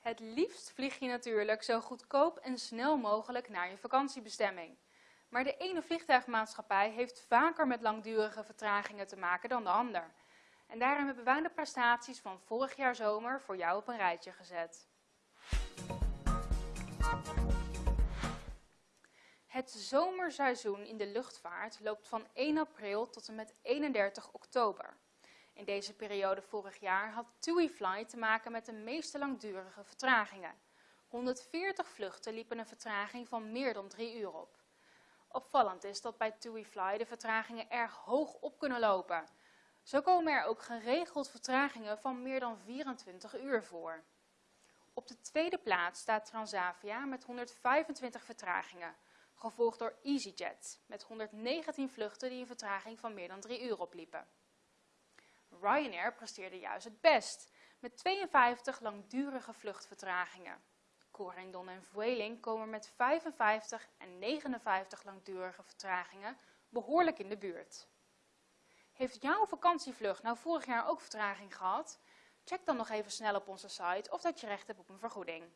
Het liefst vlieg je natuurlijk zo goedkoop en snel mogelijk naar je vakantiebestemming. Maar de ene vliegtuigmaatschappij heeft vaker met langdurige vertragingen te maken dan de ander. En daarom hebben wij de prestaties van vorig jaar zomer voor jou op een rijtje gezet. Het zomerseizoen in de luchtvaart loopt van 1 april tot en met 31 oktober. In deze periode vorig jaar had TUI te maken met de meeste langdurige vertragingen. 140 vluchten liepen een vertraging van meer dan 3 uur op. Opvallend is dat bij TUI de vertragingen erg hoog op kunnen lopen. Zo komen er ook geregeld vertragingen van meer dan 24 uur voor. Op de tweede plaats staat Transavia met 125 vertragingen, gevolgd door EasyJet met 119 vluchten die een vertraging van meer dan 3 uur opliepen. Ryanair presteerde juist het best, met 52 langdurige vluchtvertragingen. Corendon en Vueling komen met 55 en 59 langdurige vertragingen behoorlijk in de buurt. Heeft jouw vakantievlucht nou vorig jaar ook vertraging gehad? Check dan nog even snel op onze site of dat je recht hebt op een vergoeding.